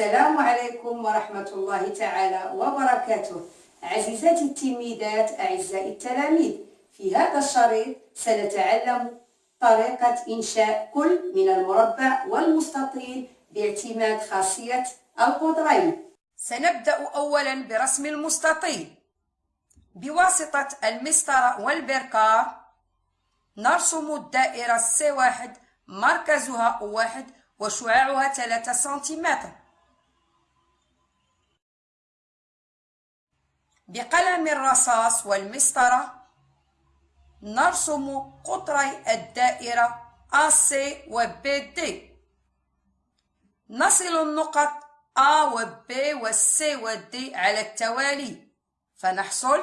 السلام عليكم ورحمة الله تعالى وبركاته. عزيزاتي التلميذات أعزائي التلاميذ في هذا الشريط سنتعلم طريقة إنشاء كل من المربع والمستطيل باعتماد خاصية القطرين سنبدأ أولا برسم المستطيل. بواسطة المسطرة والبركار نرسم الدائرة C1 مركزها O1 وشعاعها 3 سنتيمتر. بقلم الرصاص والمسطرة نرسم قطري الدائرة AC و BD نصل النقط A و B و C و D على التوالي فنحصل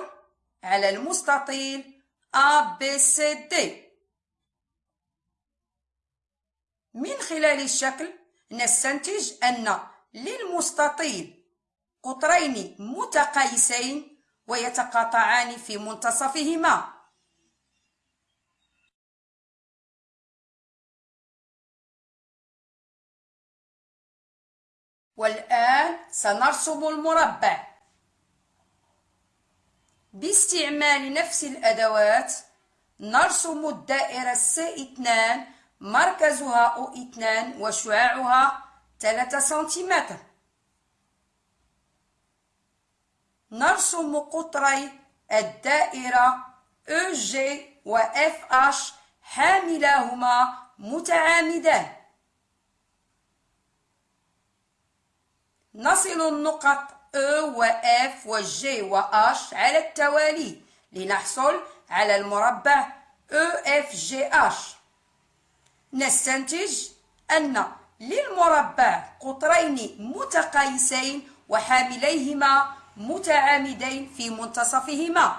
على المستطيل ABCD من خلال الشكل نستنتج أن للمستطيل قطرين متقايسين ويتقاطعان في منتصفهما. والآن سنرسم المربع. باستعمال نفس الأدوات نرسم الدائرة C2 مركزها O2 وشعاعها 3 سنتيمتر. نرسم قطري الدائرة EG و FH حاملاهما متعامدان. نصل النقط E و F و G و H على التوالي لنحصل على المربع EFGH نستنتج أن للمربع قطرين متقايسين وحامليهما متعامدين في منتصفهما.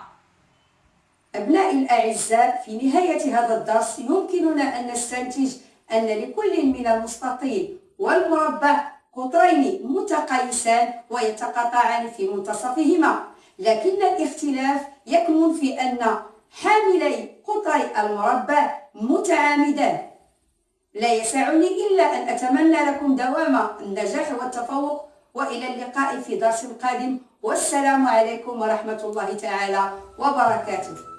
أبنائي الأعزاء في نهاية هذا الدرس يمكننا أن نستنتج أن لكل من المستطيل والمربع قطرين متقايسان ويتقاطعان في منتصفهما. لكن الاختلاف يكمن في أن حاملي قطري المربع متعامدان. لا يسعني إلا أن أتمنى لكم دوام النجاح والتفوق. وإلى اللقاء في درس قادم والسلام عليكم ورحمة الله تعالى وبركاته.